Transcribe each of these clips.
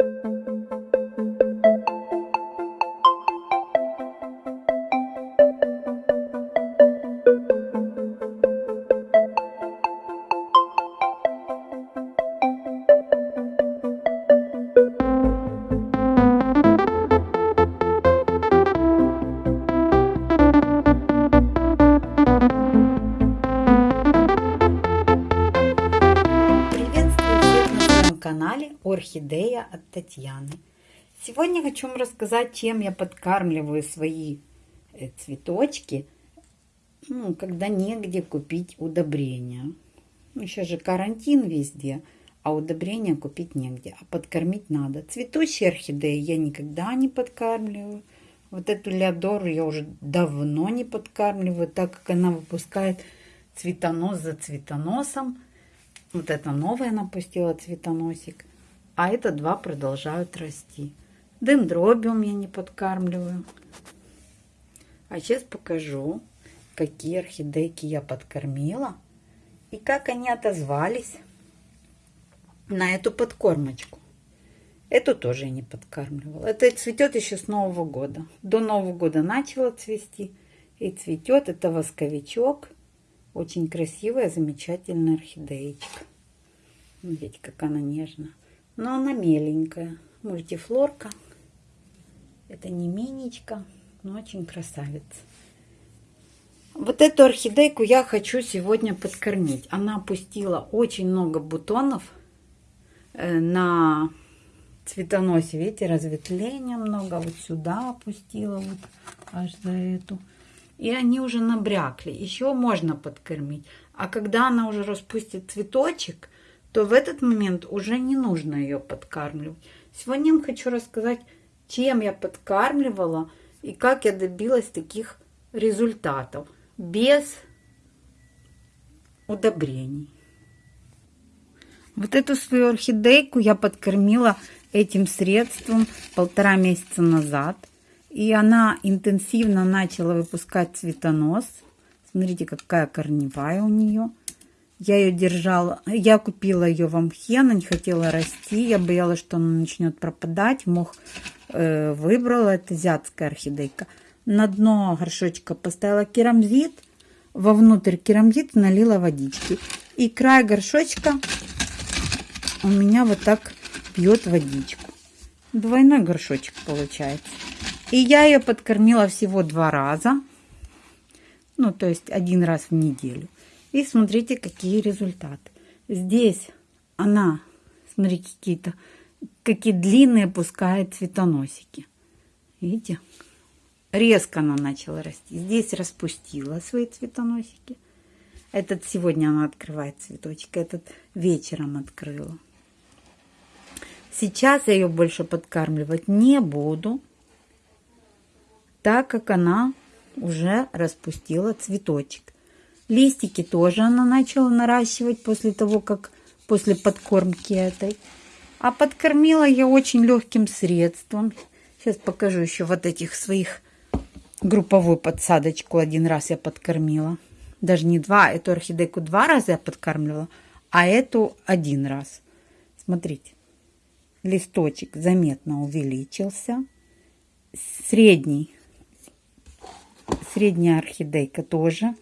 канале Татьяны. Сегодня хочу вам рассказать, чем я подкармливаю свои э, цветочки, ну, когда негде купить удобрения. Ну, сейчас же карантин везде, а удобрения купить негде, а подкормить надо. Цветущие орхидеи я никогда не подкармливаю. Вот эту леодору я уже давно не подкармливаю, так как она выпускает цветонос за цветоносом. Вот это новое напустила цветоносик. А это два продолжают расти. Дендробиум я не подкармливаю. А сейчас покажу, какие орхидейки я подкормила. И как они отозвались на эту подкормочку. Эту тоже я не подкармливала. Это цветет еще с Нового года. До Нового года начала цвести. И цветет. Это восковичок. Очень красивая, замечательная орхидеечка. Видите, как она нежная. Но она меленькая. Мультифлорка. Это не миничка, но очень красавица. Вот эту орхидейку я хочу сегодня подкормить. Она опустила очень много бутонов э, на цветоносе. Видите, разветвления много. Вот сюда опустила, вот аж за эту и они уже набрякли. Еще можно подкормить. А когда она уже распустит цветочек, то в этот момент уже не нужно ее подкармливать. Сегодня я вам хочу рассказать, чем я подкармливала и как я добилась таких результатов без удобрений. Вот эту свою орхидейку я подкормила этим средством полтора месяца назад – и она интенсивно начала выпускать цветонос. Смотрите, какая корневая у нее. Я ее держала, я купила ее в амхе, она не хотела расти. Я боялась, что она начнет пропадать. Мох э, выбрала, это азиатская орхидейка. На дно горшочка поставила керамзит. Вовнутрь керамзит налила водички. И край горшочка у меня вот так пьет водичку. Двойной горшочек получается. И я ее подкормила всего два раза. Ну, то есть один раз в неделю. И смотрите, какие результаты. Здесь она, смотрите, какие-то, какие длинные пускает цветоносики. Видите? Резко она начала расти. Здесь распустила свои цветоносики. Этот сегодня она открывает цветочек, этот вечером открыла. Сейчас я ее больше подкармливать не буду так как она уже распустила цветочек. Листики тоже она начала наращивать после того, как после подкормки этой. А подкормила я очень легким средством. Сейчас покажу еще вот этих своих групповую подсадочку. Один раз я подкормила. Даже не два, эту орхидейку два раза я подкармливала, а эту один раз. Смотрите, листочек заметно увеличился. Средний Средняя орхидейка тоже.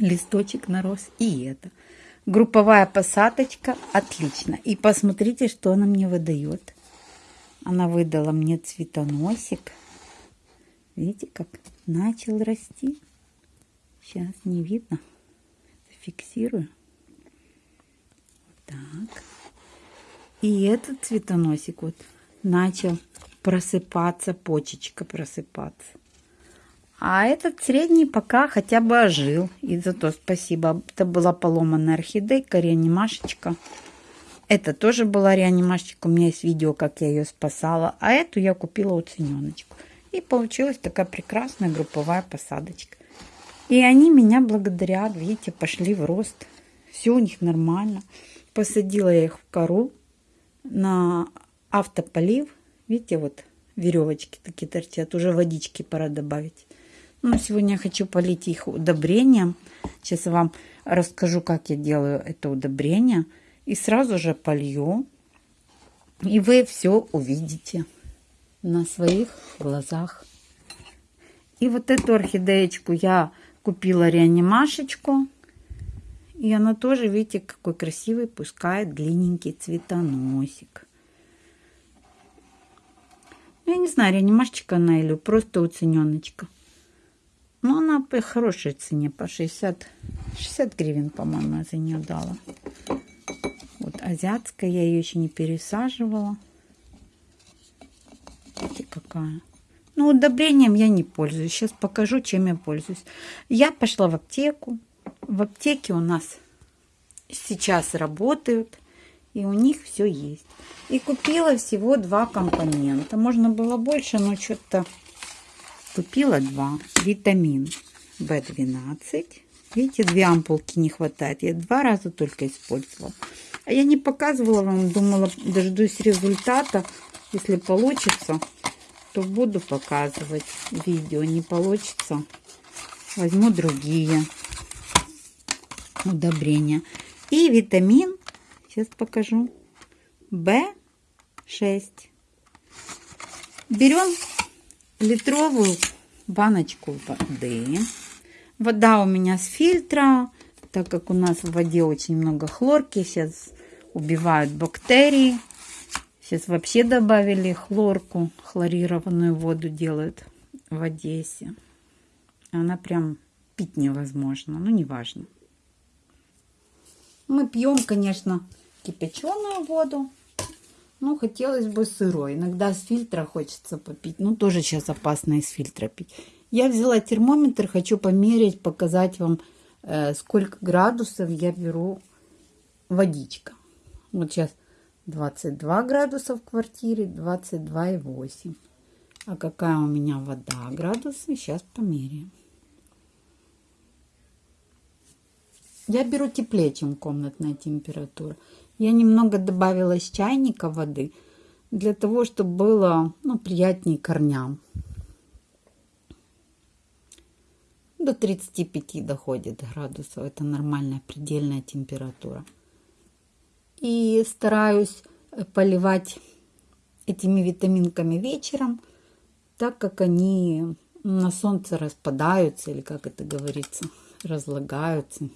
Листочек нарос. И это. Групповая посадочка. Отлично. И посмотрите, что она мне выдает. Она выдала мне цветоносик. Видите, как начал расти. Сейчас не видно. Фиксирую. Так. И этот цветоносик вот начал просыпаться, почечка просыпаться. А этот средний пока хотя бы ожил. И зато спасибо. Это была поломанная орхидейка, реанимашечка. Это тоже была реанимашечка. У меня есть видео, как я ее спасала. А эту я купила у цененочку. И получилась такая прекрасная групповая посадочка. И они меня благодарят. Видите, пошли в рост. Все у них нормально. Посадила я их в кору на автополив. Видите, вот веревочки такие торчат. Уже водички пора добавить. Ну, сегодня я хочу полить их удобрением. Сейчас я вам расскажу, как я делаю это удобрение. И сразу же полью. И вы все увидите на своих глазах. И вот эту орхидеечку я купила реанимашечку. И она тоже, видите, какой красивый пускает длинненький цветоносик. Я не знаю, реанимашечка она или просто уцененочка. Но она по хорошей цене, по 60, 60 гривен, по-моему, я за нее дала. Вот азиатская, я ее еще не пересаживала. Видите, какая. Ну, удобрением я не пользуюсь. Сейчас покажу, чем я пользуюсь. Я пошла в аптеку. В аптеке у нас сейчас работают. И у них все есть. И купила всего два компонента. Можно было больше, но что-то купила два. Витамин В12. Видите, две ампулки не хватает. Я два раза только использовала. А я не показывала вам, думала, дождусь результата. Если получится, то буду показывать видео. Не получится, возьму другие удобрения. И витамин, сейчас покажу, В6. Берем литровую баночку воды. Вода у меня с фильтра, так как у нас в воде очень много хлорки. Сейчас убивают бактерии. Сейчас вообще добавили хлорку, хлорированную воду делают в Одессе. Она прям пить невозможно, ну неважно. Мы пьем, конечно, кипяченую воду. Ну, хотелось бы сырой. Иногда с фильтра хочется попить. Ну, тоже сейчас опасно из фильтра пить. Я взяла термометр, хочу померить, показать вам, э, сколько градусов я беру водичка. Вот сейчас 22 градуса в квартире, 22,8. А какая у меня вода градусы, сейчас померяем. Я беру теплее, чем комнатная температура. Я немного добавила из чайника воды, для того, чтобы было ну, приятнее корням. До 35 доходит градусов. Это нормальная предельная температура. И стараюсь э, поливать этими витаминками вечером, так как они на солнце распадаются, или как это говорится, разлагаются.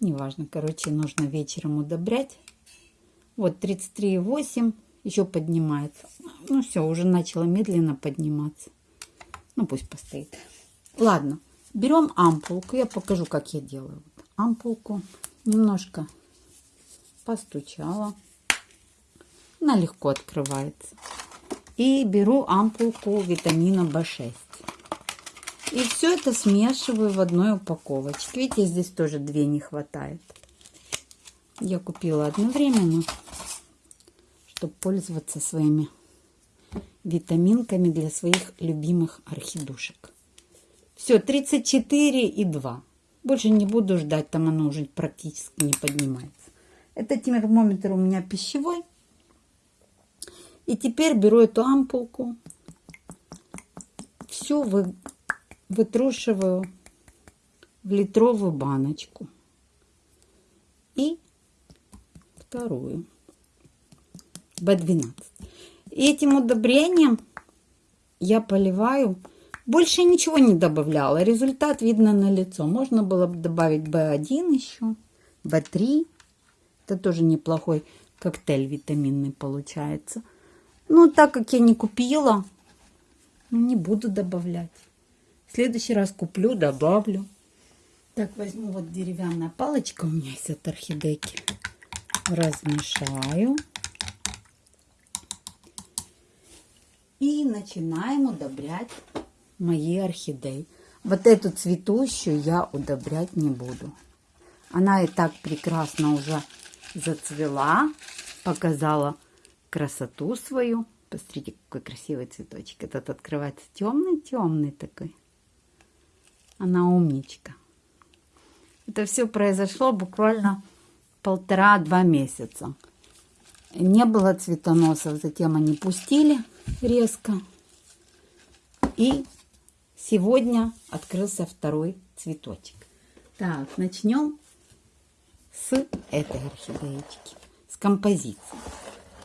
Неважно, короче, нужно вечером удобрять. Вот 33,8 еще поднимается. Ну все, уже начала медленно подниматься. Ну пусть постоит. Ладно, берем ампулку. Я покажу, как я делаю. Ампулку немножко постучала. Она легко открывается. И беру ампулку витамина В6. И все это смешиваю в одной упаковочке. Видите, здесь тоже две не хватает. Я купила одновременно, чтобы пользоваться своими витаминками для своих любимых орхидушек. Все, 34 и 2. Больше не буду ждать, там оно уже практически не поднимается. Это термометр у меня пищевой. И теперь беру эту ампулку, всю вы, вытрушиваю в литровую баночку. И вторую. B12. И этим удобрением я поливаю. Больше ничего не добавляла. Результат видно на лицо. Можно было бы добавить B1 еще, B3. Это тоже неплохой коктейль витаминный получается. Ну, так как я не купила, не буду добавлять. Следующий раз куплю, добавлю. Так, возьму вот деревянная палочка у меня есть от орхидейки. Размешаю. И начинаем удобрять мои орхидеи. Вот эту цветущую я удобрять не буду. Она и так прекрасно уже зацвела, показала красоту свою. Посмотрите, какой красивый цветочек. Этот открывается темный-темный такой. Она умничка. Это все произошло буквально полтора-два месяца. Не было цветоносов, затем они пустили резко. И сегодня открылся второй цветочек. Так, начнем с этой орхидеечки, с композиции.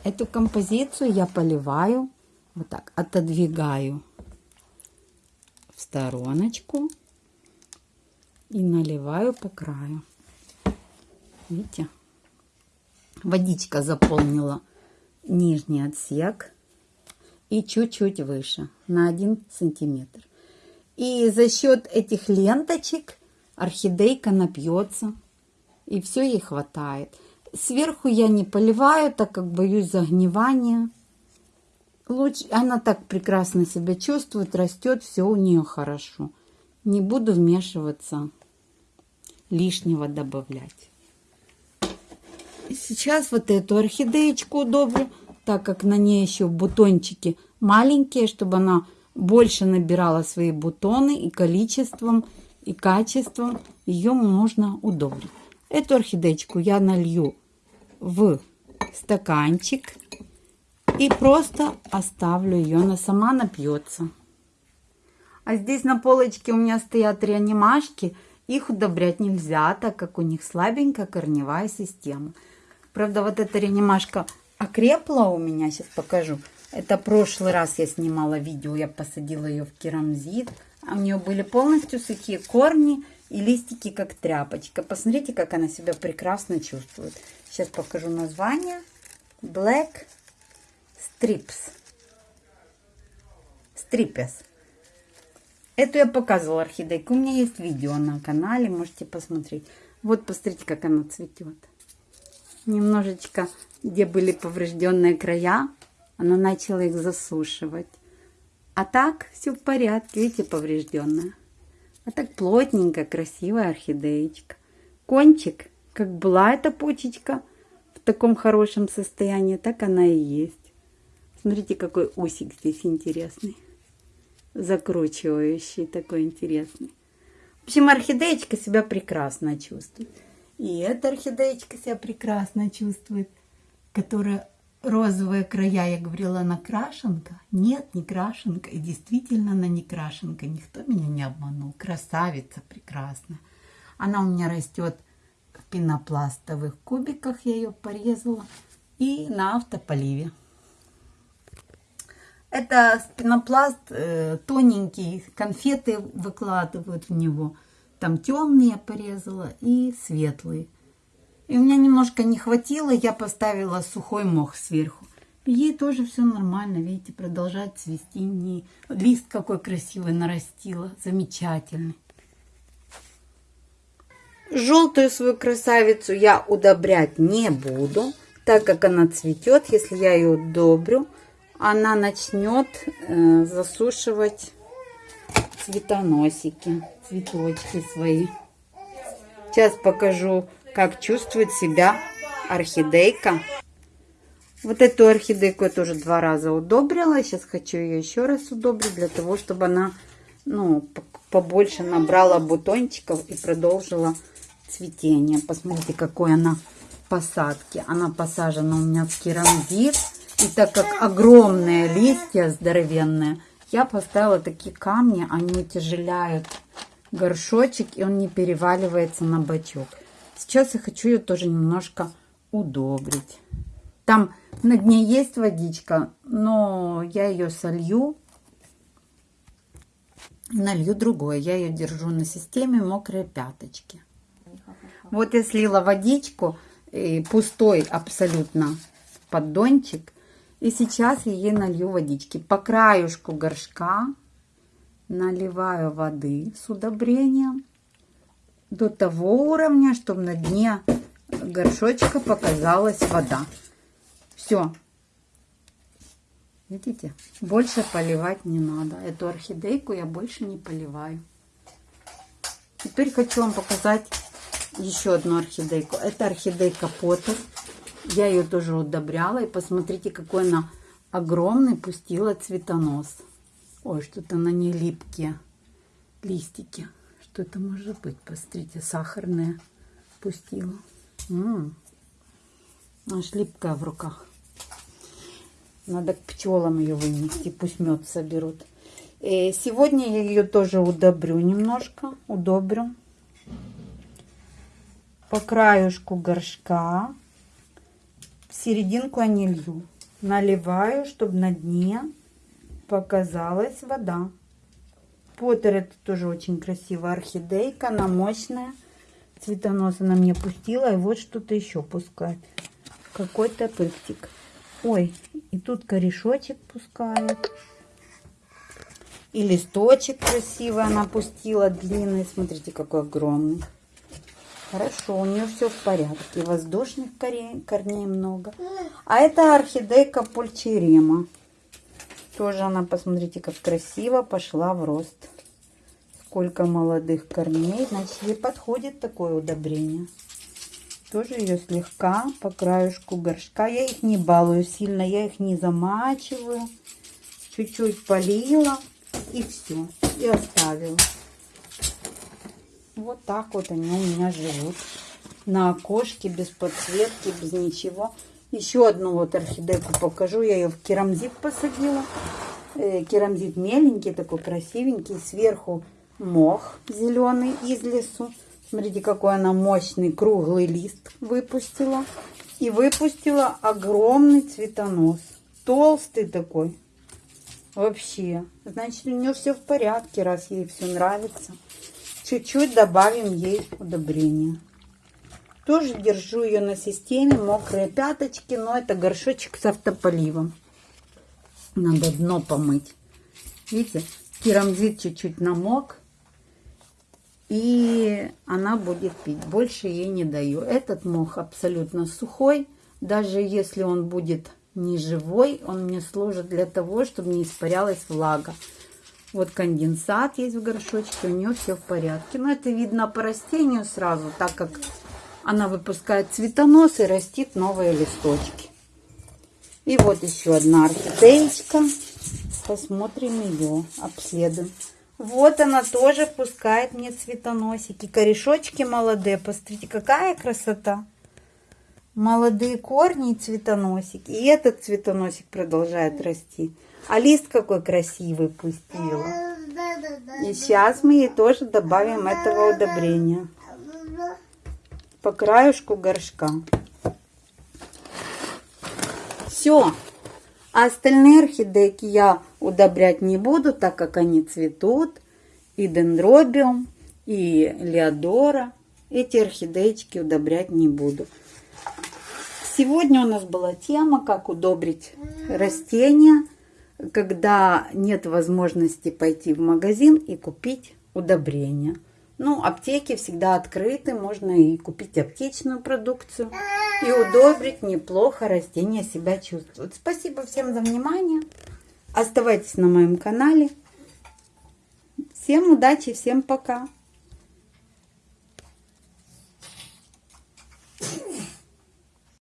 Эту композицию я поливаю, вот так, отодвигаю в стороночку и наливаю по краю. Видите? Водичка заполнила нижний отсек и чуть-чуть выше, на 1 сантиметр. И за счет этих ленточек орхидейка напьется, и все ей хватает. Сверху я не поливаю, так как боюсь загнивания. Лучше, она так прекрасно себя чувствует, растет, все у нее хорошо. Не буду вмешиваться, лишнего добавлять. Сейчас вот эту орхидеечку удобрю, так как на ней еще бутончики маленькие, чтобы она больше набирала свои бутоны и количеством, и качеством ее нужно удобрить. Эту орхидеечку я налью в стаканчик и просто оставлю ее, она сама напьется. А здесь на полочке у меня стоят реанимашки, их удобрять нельзя, так как у них слабенькая корневая система. Правда, вот эта реанимашка окрепла у меня, сейчас покажу. Это прошлый раз я снимала видео, я посадила ее в керамзит. А у нее были полностью сухие корни и листики, как тряпочка. Посмотрите, как она себя прекрасно чувствует. Сейчас покажу название. Black Strips. Stripes. Эту я показывала орхидейку. У меня есть видео на канале, можете посмотреть. Вот посмотрите, как она цветет. Немножечко, где были поврежденные края, она начала их засушивать. А так все в порядке, видите, поврежденная. А так плотненькая, красивая орхидеечка. Кончик, как была эта почечка в таком хорошем состоянии, так она и есть. Смотрите, какой усик здесь интересный. Закручивающий, такой интересный. В общем, орхидеечка себя прекрасно чувствует. И эта орхидеечка себя прекрасно чувствует, которая розовые края, я говорила, она крашенка. Нет, не крашенка. И действительно она не крашенка. Никто меня не обманул. Красавица прекрасная. Она у меня растет в пенопластовых кубиках. Я ее порезала. И на автополиве. Это пенопласт э, тоненький. Конфеты выкладывают в него. Там темные порезала и светлые. И у меня немножко не хватило, я поставила сухой мох сверху. ей тоже все нормально, видите, продолжает цвести. Не... Лист какой красивый нарастила, замечательный. Желтую свою красавицу я удобрять не буду, так как она цветет. Если я ее удобрю, она начнет э, засушивать цветоносики, цветочки свои. Сейчас покажу как чувствует себя орхидейка. Вот эту орхидейку я тоже два раза удобрила. Сейчас хочу ее еще раз удобрить, для того, чтобы она ну, побольше набрала бутончиков и продолжила цветение. Посмотрите, какой она посадки. Она посажена у меня в керамзит. И так как огромные листья здоровенные, я поставила такие камни, они утяжеляют горшочек, и он не переваливается на бачок. Сейчас я хочу ее тоже немножко удобрить. Там на дне есть водичка, но я ее солью. Налью другое. Я ее держу на системе мокрые пяточки. Вот я слила водичку, пустой абсолютно поддончик. И сейчас я ей налью водички. По краюшку горшка наливаю воды с удобрением до того уровня, чтобы на дне горшочка показалась вода. Все. Видите? Больше поливать не надо. Эту орхидейку я больше не поливаю. Теперь хочу вам показать еще одну орхидейку. Это орхидейка Поттер. Я ее тоже удобряла. И посмотрите, какой она огромный пустила цветонос. Ой, что-то на ней липкие листики. Что это может быть? Посмотрите, сахарная пустила. М -м, аж липкая в руках. Надо к пчелам ее вынести, пусть мед соберут. И э, сегодня я ее тоже удобрю немножко, удобрю. По краюшку горшка. В серединку я не лью. наливаю, чтобы на дне показалась вода. Поттер это тоже очень красивая орхидейка, она мощная. Цветонос она мне пустила, и вот что-то еще пускает. Какой-то пыптик. Ой, и тут корешочек пускает. И листочек красивый она пустила, длинный. Смотрите, какой огромный. Хорошо, у нее все в порядке. Воздушных корней, корней много. А это орхидейка пульчерема. Тоже она, посмотрите, как красиво пошла в рост. Сколько молодых корней. Значит, ей подходит такое удобрение. Тоже ее слегка по краешку горшка. Я их не балую сильно, я их не замачиваю. Чуть-чуть полила и все. И оставила. Вот так вот они у меня живут. На окошке, без подсветки, без ничего. Еще одну вот орхидейку покажу. Я ее в керамзит посадила. Э, керамзит меленький, такой красивенький. Сверху мох зеленый из лесу. Смотрите, какой она мощный круглый лист выпустила. И выпустила огромный цветонос. Толстый такой. Вообще. Значит, у нее все в порядке, раз ей все нравится. Чуть-чуть добавим ей удобрения. Тоже держу ее на системе. Мокрые пяточки. Но это горшочек с автополивом. Надо дно помыть. Видите, керамзит чуть-чуть намок. И она будет пить. Больше ей не даю. Этот мох абсолютно сухой. Даже если он будет не живой, он мне служит для того, чтобы не испарялась влага. Вот конденсат есть в горшочке, у нее все в порядке. Но это видно по растению сразу, так как она выпускает цветонос и растит новые листочки. И вот еще одна орхидеечка. Посмотрим ее, обследуем. Вот она тоже пускает мне цветоносики. Корешочки молодые. Посмотрите, какая красота. Молодые корни и цветоносики. И этот цветоносик продолжает расти. А лист какой красивый пустила. И сейчас мы ей тоже добавим этого удобрения. По краешку горшка. Все. А остальные орхидейки я удобрять не буду, так как они цветут. И дендробиум, и леодора. Эти орхидеечки удобрять не буду. Сегодня у нас была тема, как удобрить растения когда нет возможности пойти в магазин и купить удобрения. Ну, аптеки всегда открыты, можно и купить аптечную продукцию и удобрить неплохо растения себя чувствуют. Спасибо всем за внимание. Оставайтесь на моем канале. Всем удачи, всем пока.